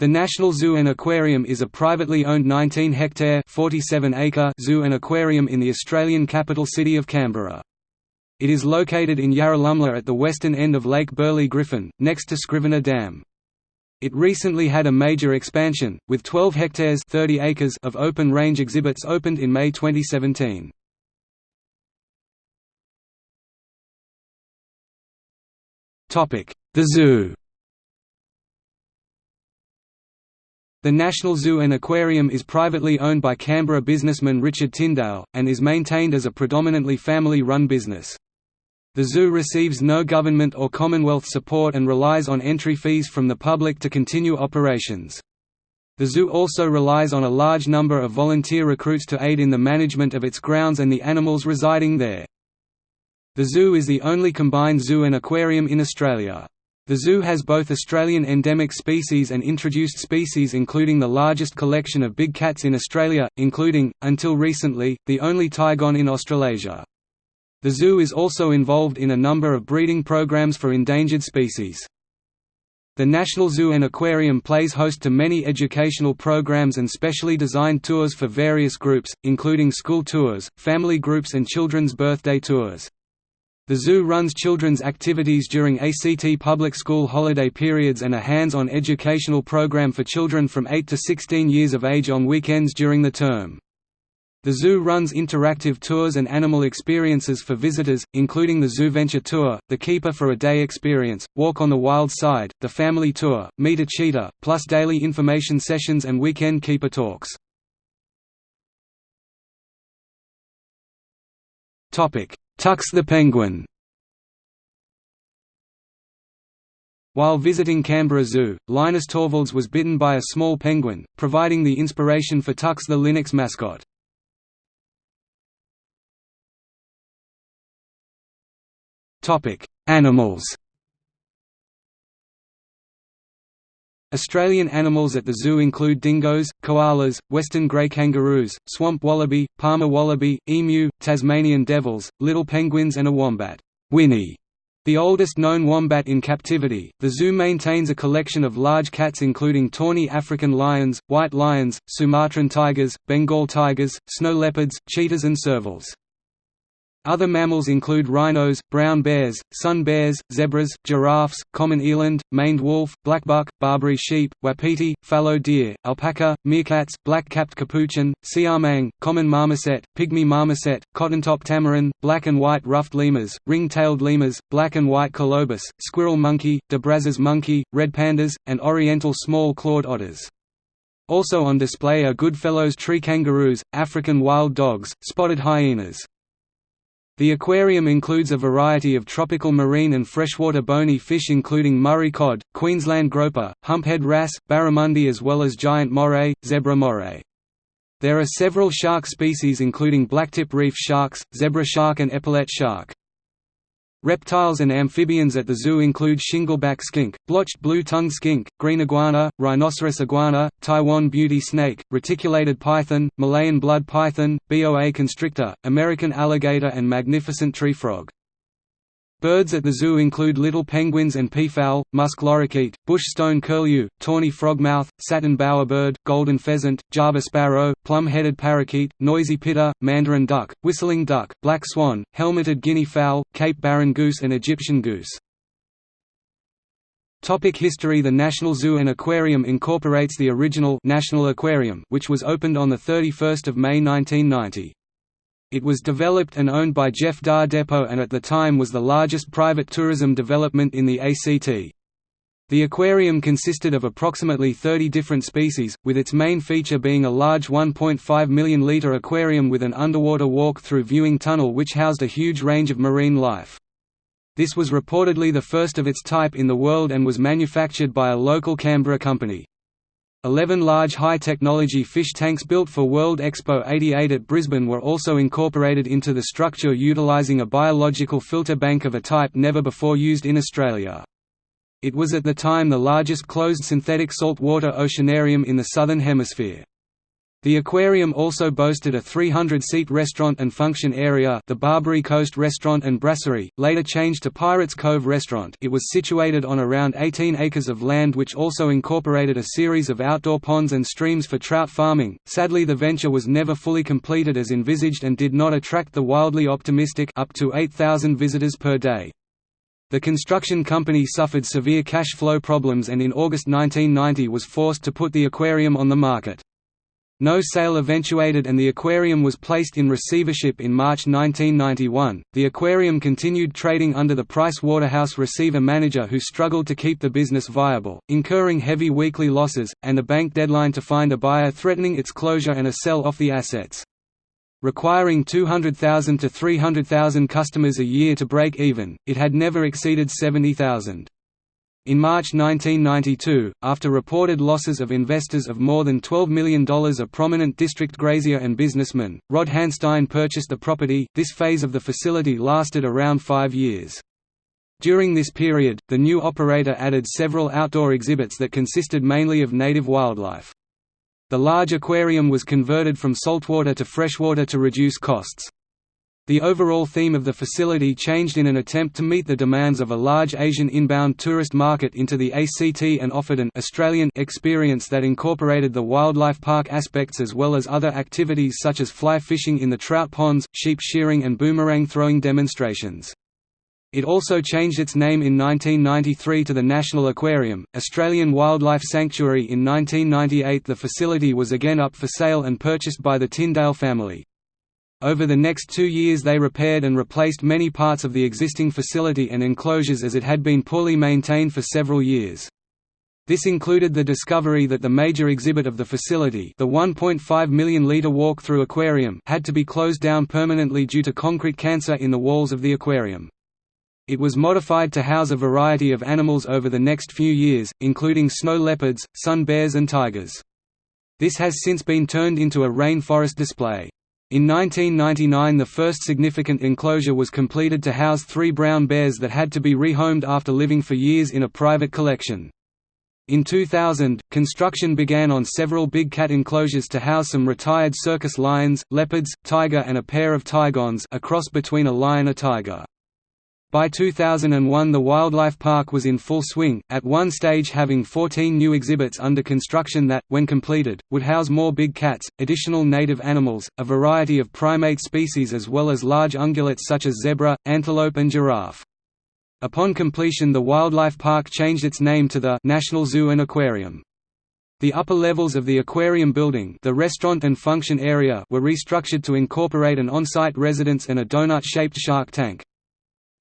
The National Zoo and Aquarium is a privately owned 19-hectare zoo and aquarium in the Australian capital city of Canberra. It is located in Yarralumla at the western end of Lake Burley Griffin, next to Scrivener Dam. It recently had a major expansion, with 12 hectares 30 acres of open-range exhibits opened in May 2017. The Zoo The National Zoo and Aquarium is privately owned by Canberra businessman Richard Tindale, and is maintained as a predominantly family-run business. The zoo receives no government or Commonwealth support and relies on entry fees from the public to continue operations. The zoo also relies on a large number of volunteer recruits to aid in the management of its grounds and the animals residing there. The zoo is the only combined zoo and aquarium in Australia. The zoo has both Australian endemic species and introduced species including the largest collection of big cats in Australia, including, until recently, the only tigon in Australasia. The zoo is also involved in a number of breeding programs for endangered species. The National Zoo and Aquarium plays host to many educational programs and specially designed tours for various groups, including school tours, family groups and children's birthday tours. The zoo runs children's activities during ACT public school holiday periods and a hands-on educational program for children from 8 to 16 years of age on weekends during the term. The zoo runs interactive tours and animal experiences for visitors, including the Zoo Venture Tour, the Keeper for a Day experience, Walk on the Wild Side, the Family Tour, Meet a Cheetah, plus daily information sessions and weekend keeper talks. Tux the penguin While visiting Canberra Zoo, Linus Torvalds was bitten by a small penguin, providing the inspiration for Tux the Linux mascot. Animals Australian animals at the zoo include dingoes, koalas, western grey kangaroos, swamp wallaby, Parma wallaby, emu, Tasmanian devils, little penguins and a wombat Winnie", the oldest known wombat in captivity. The zoo maintains a collection of large cats including tawny African lions, white lions, Sumatran tigers, Bengal tigers, snow leopards, cheetahs and servals. Other mammals include rhinos, brown bears, sun bears, zebras, giraffes, common eland, maned wolf, blackbuck, Barbary sheep, wapiti, fallow deer, alpaca, meerkats, black-capped capuchin, siamang, common marmoset, pygmy marmoset, cotton-top tamarin, black and white ruffed lemurs, ring-tailed lemurs, black and white colobus, squirrel monkey, de Brazza's monkey, red pandas, and oriental small-clawed otters. Also on display are Goodfellow's tree kangaroos, African wild dogs, spotted hyenas. The aquarium includes a variety of tropical marine and freshwater bony fish including Murray cod, Queensland groper, humphead wrasse, barramundi as well as giant moray, zebra moray. There are several shark species including blacktip reef sharks, zebra shark and epaulet shark. Reptiles and amphibians at the zoo include shingleback skink, blotched blue-tongued skink, green iguana, rhinoceros iguana, Taiwan beauty snake, reticulated python, Malayan blood python, boa constrictor, American alligator and magnificent tree frog. Birds at the zoo include little penguins and peafowl, musk lorikeet, bush stone curlew, tawny frogmouth, satin bowerbird, golden pheasant, Java sparrow, plum-headed parakeet, noisy pitta, mandarin duck, whistling duck, black swan, helmeted guinea fowl, Cape Barren goose and Egyptian goose. Topic history The National Zoo and Aquarium incorporates the original National Aquarium which was opened on 31 May 1990. It was developed and owned by Jeff Dar Depot and at the time was the largest private tourism development in the ACT. The aquarium consisted of approximately 30 different species, with its main feature being a large 1.5 million litre aquarium with an underwater walk-through viewing tunnel which housed a huge range of marine life. This was reportedly the first of its type in the world and was manufactured by a local Canberra company. Eleven large high-technology fish tanks built for World Expo 88 at Brisbane were also incorporated into the structure utilising a biological filter bank of a type never before used in Australia. It was at the time the largest closed synthetic saltwater oceanarium in the Southern Hemisphere. The aquarium also boasted a 300-seat restaurant and function area the Barbary Coast Restaurant and Brasserie, later changed to Pirates Cove Restaurant it was situated on around 18 acres of land which also incorporated a series of outdoor ponds and streams for trout farming. Sadly the venture was never fully completed as envisaged and did not attract the wildly optimistic up to 8,000 visitors per day. The construction company suffered severe cash flow problems and in August 1990 was forced to put the aquarium on the market. No sale eventuated and the aquarium was placed in receivership in March 1991. The aquarium continued trading under the Price Waterhouse receiver manager who struggled to keep the business viable, incurring heavy weekly losses, and a bank deadline to find a buyer threatening its closure and a sell off the assets. Requiring 200,000 to 300,000 customers a year to break even, it had never exceeded 70,000. In March 1992, after reported losses of investors of more than $12 million a prominent district grazier and businessman, Rod Handstein purchased the property. This phase of the facility lasted around five years. During this period, the new operator added several outdoor exhibits that consisted mainly of native wildlife. The large aquarium was converted from saltwater to freshwater to reduce costs. The overall theme of the facility changed in an attempt to meet the demands of a large Asian inbound tourist market into the ACT and offered an Australian experience that incorporated the wildlife park aspects as well as other activities such as fly fishing in the trout ponds, sheep shearing and boomerang throwing demonstrations. It also changed its name in 1993 to the National Aquarium, Australian Wildlife Sanctuary in 1998 the facility was again up for sale and purchased by the Tindale family. Over the next two years they repaired and replaced many parts of the existing facility and enclosures as it had been poorly maintained for several years. This included the discovery that the major exhibit of the facility the 1.5 million litre walk-through aquarium had to be closed down permanently due to concrete cancer in the walls of the aquarium. It was modified to house a variety of animals over the next few years, including snow leopards, sun bears and tigers. This has since been turned into a rainforest display. In 1999 the first significant enclosure was completed to house three brown bears that had to be rehomed after living for years in a private collection. In 2000, construction began on several big cat enclosures to house some retired circus lions, leopards, tiger and a pair of tigons a cross between a lion and a tiger. By 2001 the wildlife park was in full swing, at one stage having 14 new exhibits under construction that, when completed, would house more big cats, additional native animals, a variety of primate species as well as large ungulates such as zebra, antelope and giraffe. Upon completion the wildlife park changed its name to the National Zoo and Aquarium. The upper levels of the aquarium building the restaurant and function area were restructured to incorporate an on-site residence and a donut-shaped shark tank.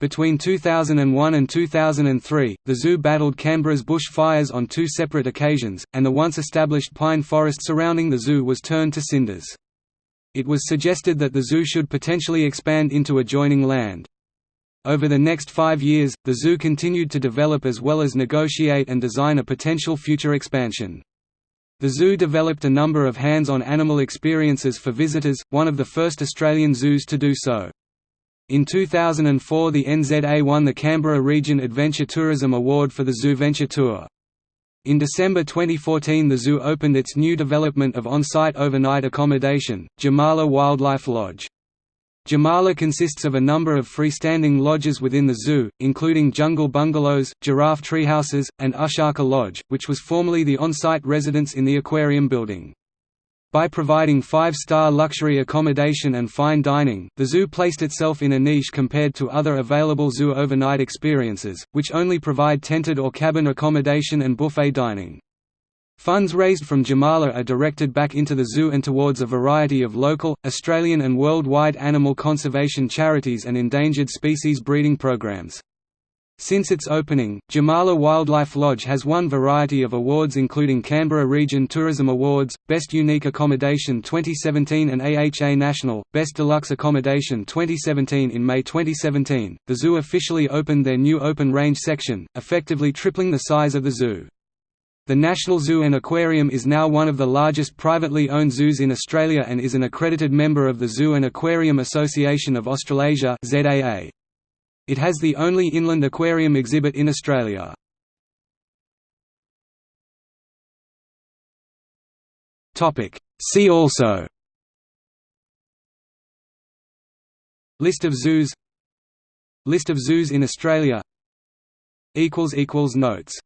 Between 2001 and 2003, the zoo battled Canberra's bush fires on two separate occasions, and the once established pine forest surrounding the zoo was turned to cinders. It was suggested that the zoo should potentially expand into adjoining land. Over the next five years, the zoo continued to develop as well as negotiate and design a potential future expansion. The zoo developed a number of hands-on animal experiences for visitors, one of the first Australian zoos to do so. In 2004 the NZA won the Canberra Region Adventure Tourism Award for the Zoo Venture Tour. In December 2014 the zoo opened its new development of on-site overnight accommodation, Jamala Wildlife Lodge. Jamala consists of a number of freestanding lodges within the zoo, including jungle bungalows, giraffe treehouses, and Ushaka Lodge, which was formerly the on-site residence in the aquarium building. By providing five-star luxury accommodation and fine dining, the zoo placed itself in a niche compared to other available zoo overnight experiences, which only provide tented or cabin accommodation and buffet dining. Funds raised from Jamala are directed back into the zoo and towards a variety of local, Australian and worldwide animal conservation charities and endangered species breeding programs. Since its opening, Jamala Wildlife Lodge has won variety of awards including Canberra Region Tourism Awards, Best Unique Accommodation 2017 and AHA National, Best Deluxe Accommodation 2017 In May 2017, the zoo officially opened their new open range section, effectively tripling the size of the zoo. The National Zoo and Aquarium is now one of the largest privately owned zoos in Australia and is an accredited member of the Zoo and Aquarium Association of Australasia ZAA. It has the only inland aquarium exhibit in Australia. See also. List of zoos. List of zoos in Australia. Notes